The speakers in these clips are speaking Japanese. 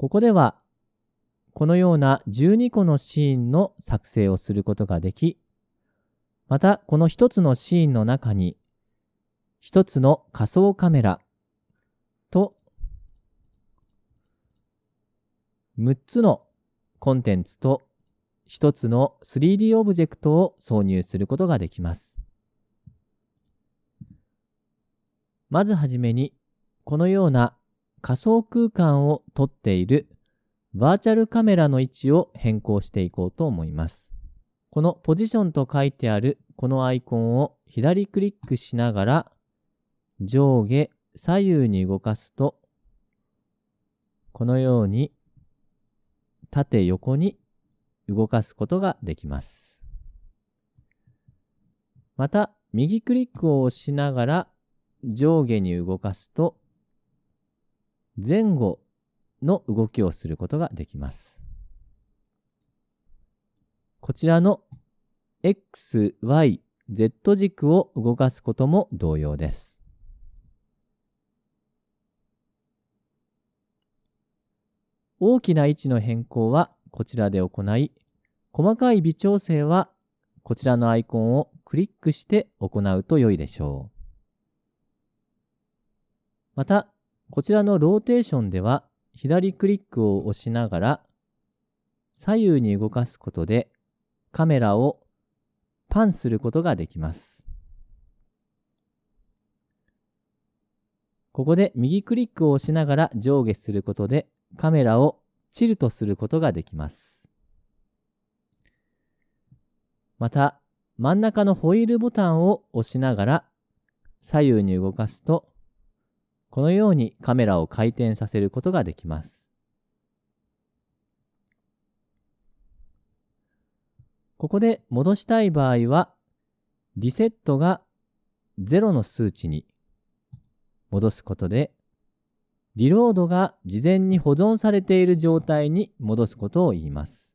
ここでは、このような12個のシーンの作成をすることができ、またこの1つのシーンの中に、1つの仮想カメラと6つのコンテンツと1つの 3D オブジェクトを挿入することができます。まずはじめに、このような仮想空間を撮っているバーチャルカメラの位置を変更していこうと思います。このポジションと書いてあるこのアイコンを左クリックしながら上下左右に動かすとこのように縦横に動かすことができます。また右クリックを押しながら上下に動かすと前後の動きをすることができます。こちらの X、Y、Z 軸を動かすことも同様です。大きな位置の変更はこちらで行い、細かい微調整はこちらのアイコンをクリックして行うと良いでしょう。また、こちらのローテーションでは左クリックを押しながら左右に動かすことでカメラをパンすることができます。ここで右クリックを押しながら上下することでカメラをチルトすることができます。また真ん中のホイールボタンを押しながら左右に動かすとこのようにカメラを回転させることができます。ここで戻したい場合は、リセットが0の数値に戻すことで、リロードが事前に保存されている状態に戻すことを言います。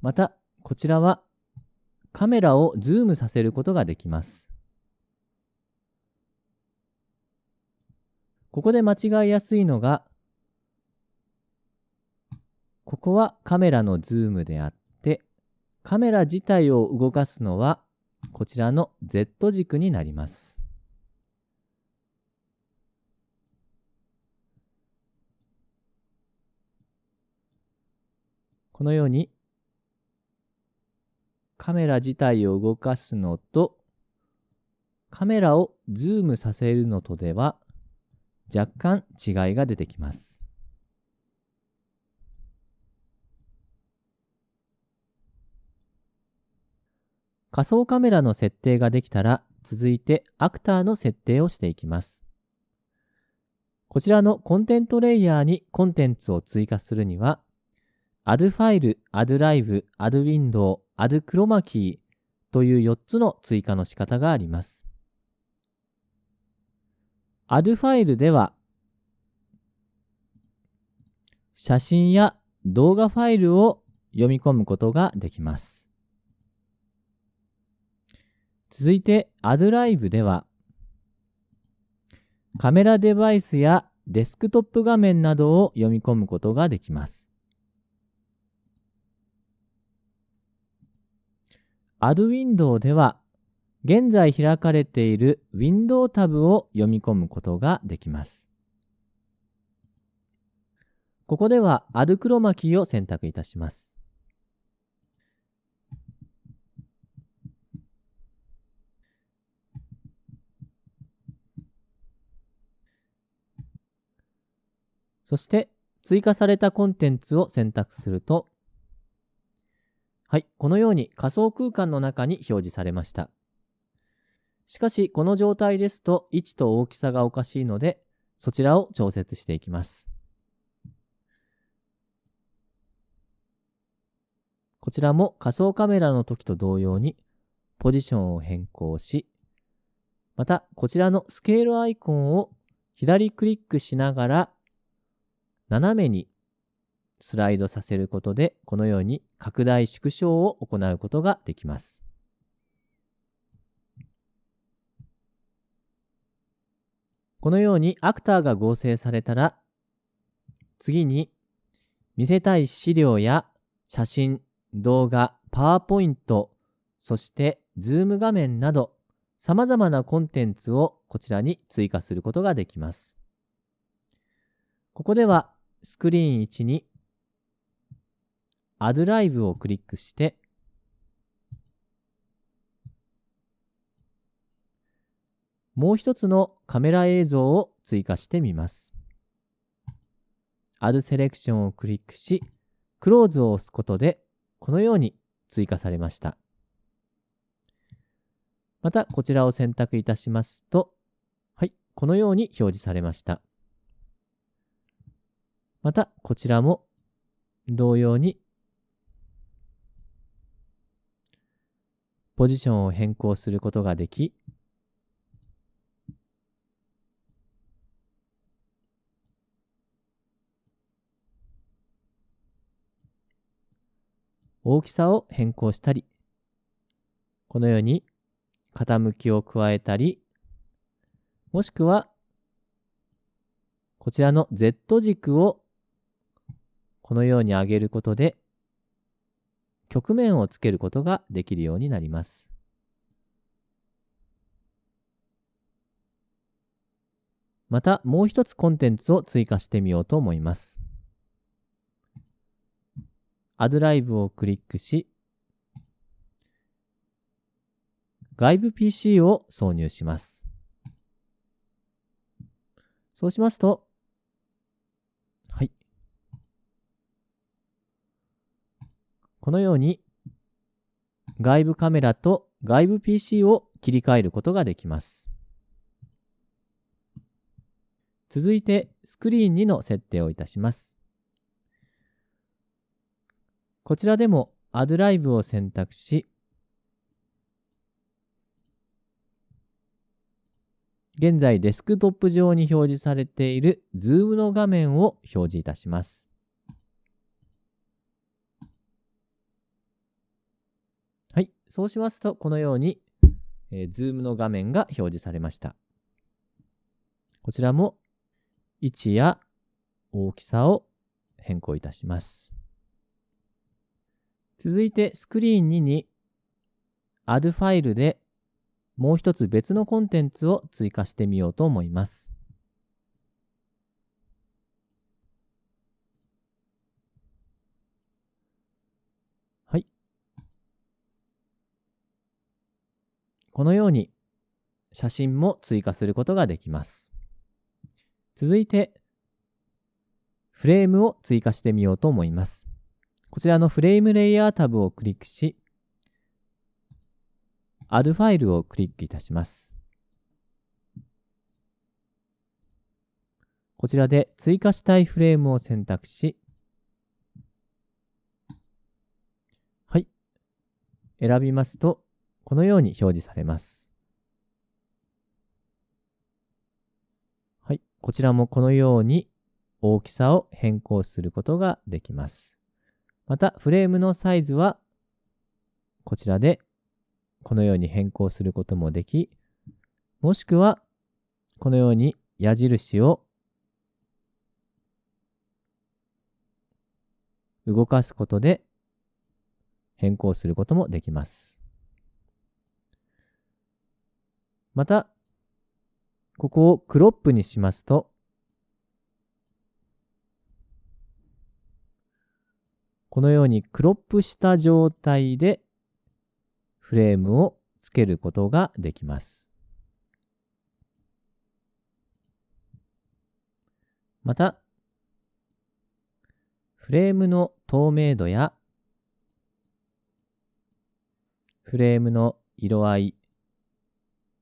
また、こちらはカメラをズームさせることができます。ここで間違いやすいのが、ここはカメラのズームであって、カメラ自体を動かすのはこちらの Z 軸になります。このようにカメラ自体を動かすのとカメラをズームさせるのとでは若干違いが出てきます。仮想カメラの設定ができたら続いてアクターの設定をしていきます。こちらのコンテントレイヤーにコンテンツを追加するには Add ファイル、Add Live、Add Window、Add Chroma Key という4つの追加の仕方があります。Add ファイルでは、写真や動画ファイルを読み込むことができます。続いて Add Live では、カメラデバイスやデスクトップ画面などを読み込むことができます。Add Window では、現在開かれている Window タブを読み込むことができます。ここでは Add Chroma Key を選択いたします。そして追加されたコンテンツを選択すると、はい、このように仮想空間の中に表示されました。しかし、この状態ですと位置と大きさがおかしいので、そちらを調節していきます。こちらも仮想カメラの時と同様にポジションを変更し、またこちらのスケールアイコンを左クリックしながら斜めにスライドさせることでこのように拡大縮小を行うことができます。このようにアクターが合成されたら、次に、見せたい資料や写真、動画、パワーポイント、そしてズーム画面など様々なコンテンツをこちらに追加することができます。ここではスクリーン1に Add Live をクリックしてもう一つのカメラ映像を追加してみます。Add Selection をクリックし、Close を押すことで、このように追加されました。また、こちらを選択いたしますと、はい、このように表示されました。また、こちらも同様にポジションを変更することができ、大きさを変更したり、このように傾きを加えたり、もしくは、こちらの Z 軸をこのように上げることで、曲面をつけることができるようになります。また、もう一つコンテンツを追加してみようと思います。Add Live をクリックし、外部 PC を挿入します。そうしますと、はい。このように外部カメラと外部 PC を切り替えることができます。続いてスクリーン2の設定をいたします。こちらでも Add Live を選択し、現在デスクトップ上に表示されている Zoom の画面を表示いたします。はい。そうしますと、このように、えー、Zoom の画面が表示されました。こちらも位置や大きさを変更いたします。続いてスクリーン2に Add ファイルでもう一つ別のコンテンツを追加してみようと思います。はい。このように写真も追加することができます。続いてフレームを追加してみようと思います。こちらのフレームレイヤータブをクリックし、Add ファイルをクリックいたします。こちらで追加したいフレームを選択し、はい。選びますと、このように表示されます。はい。こちらもこのように大きさを変更することができます。また、フレームのサイズは、こちらで、このように変更することもでき、もしくは、このように矢印を動かすことで変更することもできます。また、ここをクロップにしますと、このようにクロップした状態でフレームをつけることができます。また、フレームの透明度やフレームの色合い、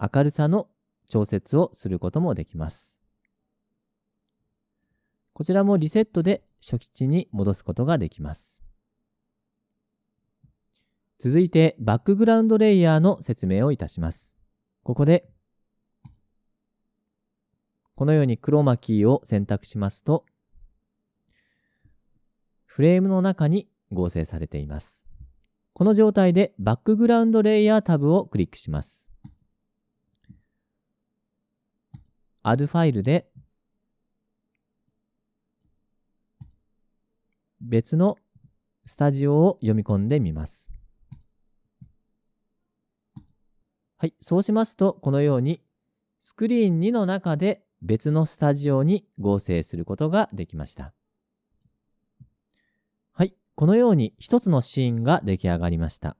明るさの調節をすることもできます。こちらもリセットで初期値に戻すことができます。続いてバックグラウンドレイヤーの説明をいたします。ここで、このようにクロマキーを選択しますと、フレームの中に合成されています。この状態でバックグラウンドレイヤータブをクリックします。Add ファイルで別のスタジオを読み込んでみます。はい、そうしますと、このようにスクリーン2の中で別のスタジオに合成することができました。はい、このように一つのシーンが出来上がりました。